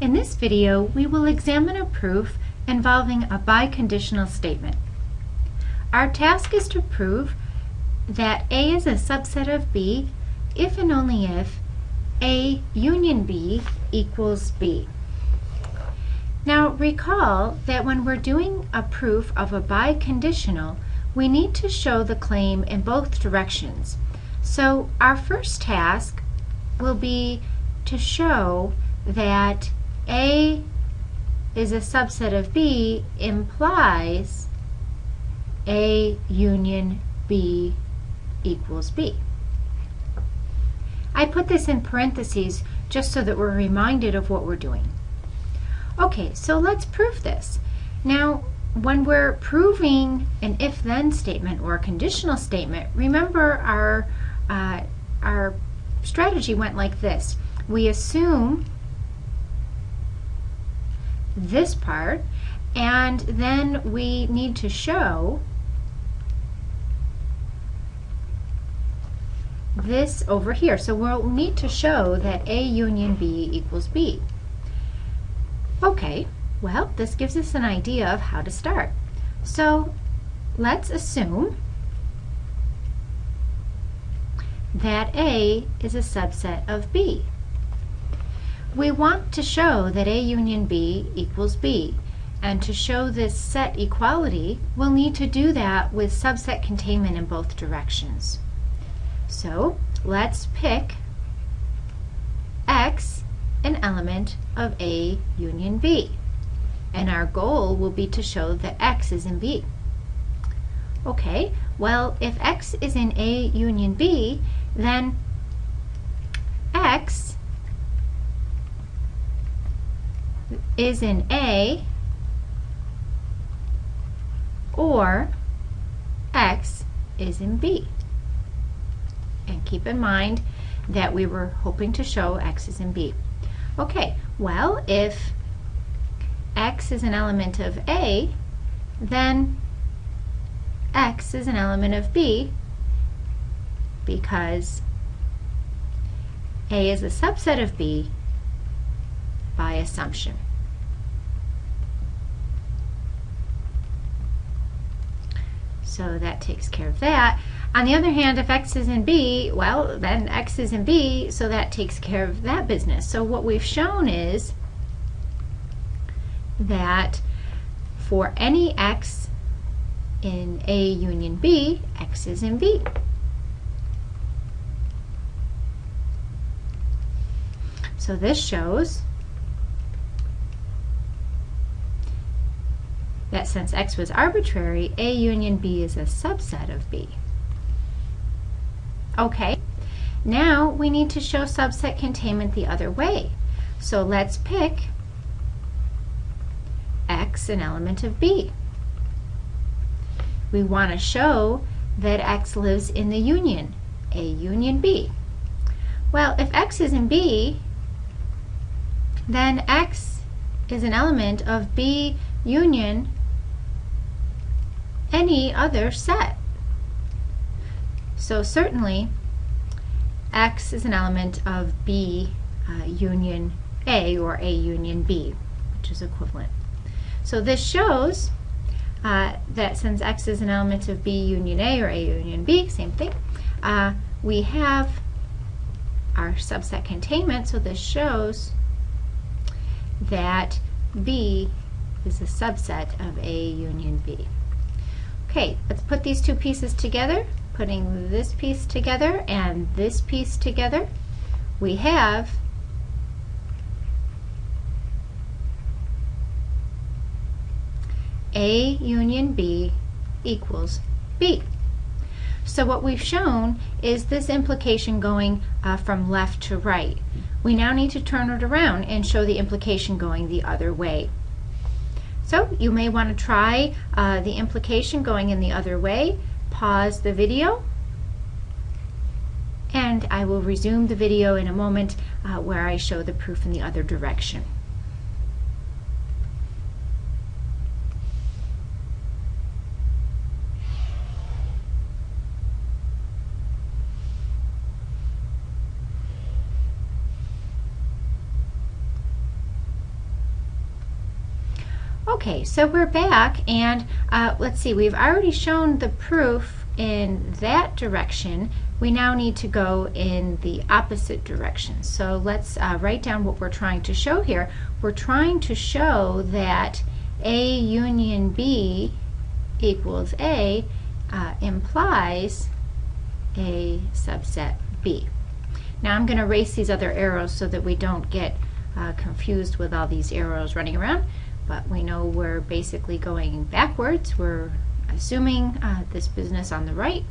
In this video, we will examine a proof involving a biconditional statement. Our task is to prove that A is a subset of B if and only if A union B equals B. Now recall that when we're doing a proof of a biconditional, we need to show the claim in both directions. So our first task will be to show that A is a subset of B implies A union B equals B. I put this in parentheses just so that we're reminded of what we're doing. Okay, so let's prove this. Now, when we're proving an if-then statement or a conditional statement, remember our, uh, our strategy went like this. We assume this part, and then we need to show this over here. So we'll need to show that A union B equals B. Okay, well, this gives us an idea of how to start. So let's assume that A is a subset of B. We want to show that A union B equals B. And to show this set equality, we'll need to do that with subset containment in both directions. So let's pick X an element of A union B and our goal will be to show that x is in B. Okay, well, if x is in A union B, then x is in A or x is in B. And keep in mind that we were hoping to show x is in B. Okay, well, if x is an element of A, then x is an element of B because A is a subset of B by assumption. So that takes care of that. On the other hand, if x is in B, well, then x is in B, so that takes care of that business. So what we've shown is that for any x in A union B, x is in B. So this shows that since x was arbitrary, A union B is a subset of B. Okay, now we need to show subset containment the other way. So let's pick x an element of B. We want to show that x lives in the union, A union B. Well, if x is in B, then x is an element of B union any other set. So certainly x is an element of B uh, union A or A union B, which is equivalent. So this shows uh, that since x is an element of B union A or A union B, same thing, uh, we have our subset containment, so this shows that B is a subset of A union B. Okay, let's put these two pieces together. Putting this piece together and this piece together, we have A union B equals B. So what we've shown is this implication going uh, from left to right. We now need to turn it around and show the implication going the other way. So you may want to try uh, the implication going in the other way. Pause the video and I will resume the video in a moment uh, where I show the proof in the other direction. Okay, so we're back and uh, let's see, we've already shown the proof in that direction. We now need to go in the opposite direction. So let's uh, write down what we're trying to show here. We're trying to show that A union B equals A uh, implies A subset B. Now I'm going to erase these other arrows so that we don't get uh, confused with all these arrows running around but we know we're basically going backwards. We're assuming uh, this business on the right,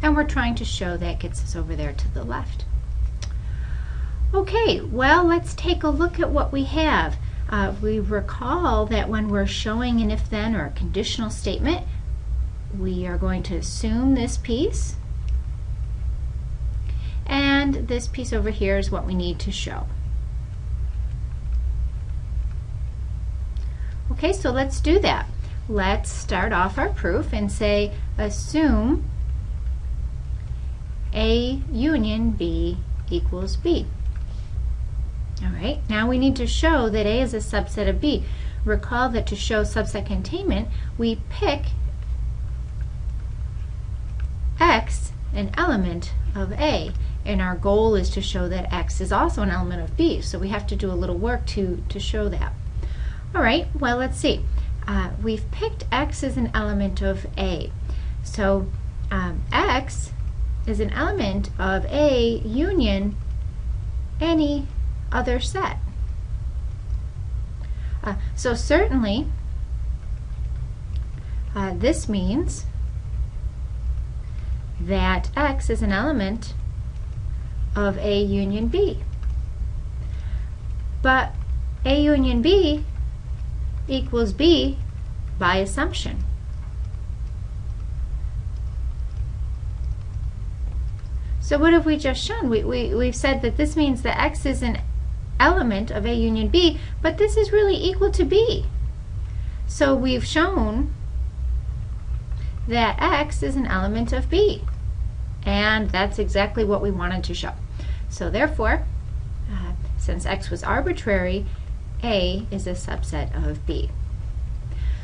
and we're trying to show that gets us over there to the left. Okay, well, let's take a look at what we have. Uh, we recall that when we're showing an if-then or a conditional statement, we are going to assume this piece, and this piece over here is what we need to show. Okay, so let's do that. Let's start off our proof and say assume A union B equals B. All right, now we need to show that A is a subset of B. Recall that to show subset containment, we pick X an element of A, and our goal is to show that X is also an element of B, so we have to do a little work to, to show that. All right, well, let's see. Uh, we've picked x as an element of A. So um, x is an element of A union any other set. Uh, so certainly, uh, this means that x is an element of A union B. But A union B equals B by assumption. So what have we just shown? We, we, we've said that this means that X is an element of A union B, but this is really equal to B. So we've shown that X is an element of B. And that's exactly what we wanted to show. So therefore, uh, since X was arbitrary, a is a subset of B.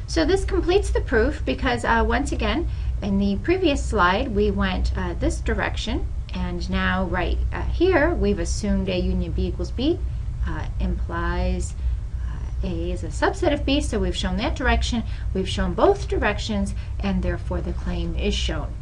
So this completes the proof because uh, once again, in the previous slide, we went uh, this direction and now right uh, here, we've assumed A union B equals B uh, implies uh, A is a subset of B, so we've shown that direction, we've shown both directions, and therefore the claim is shown.